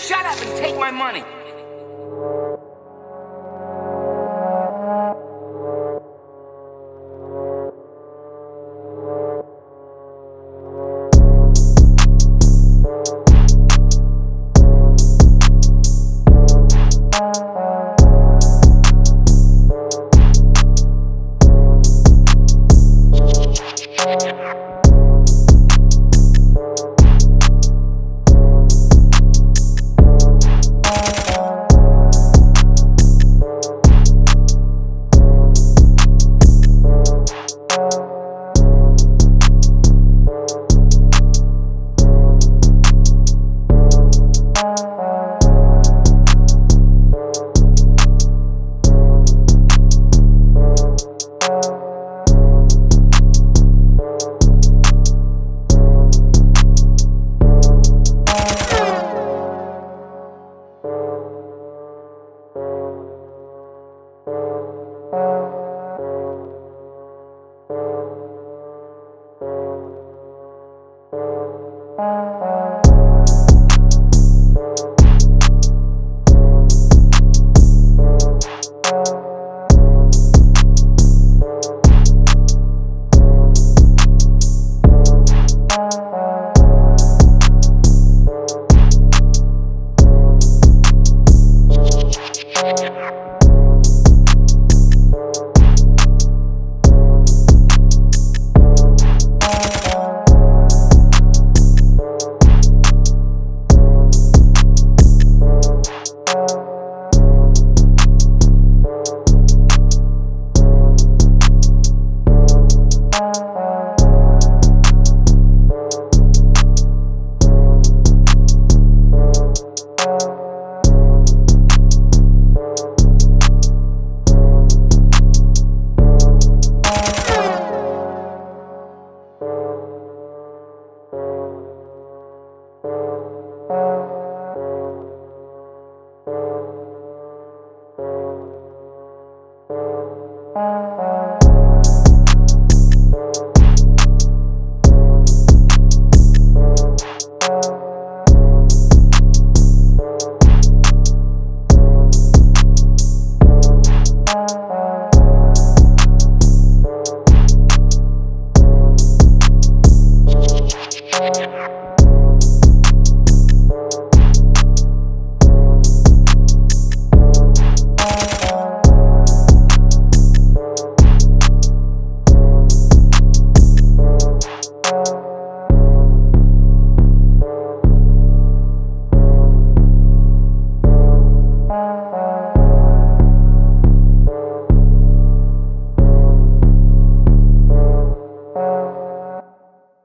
shut up and take my money.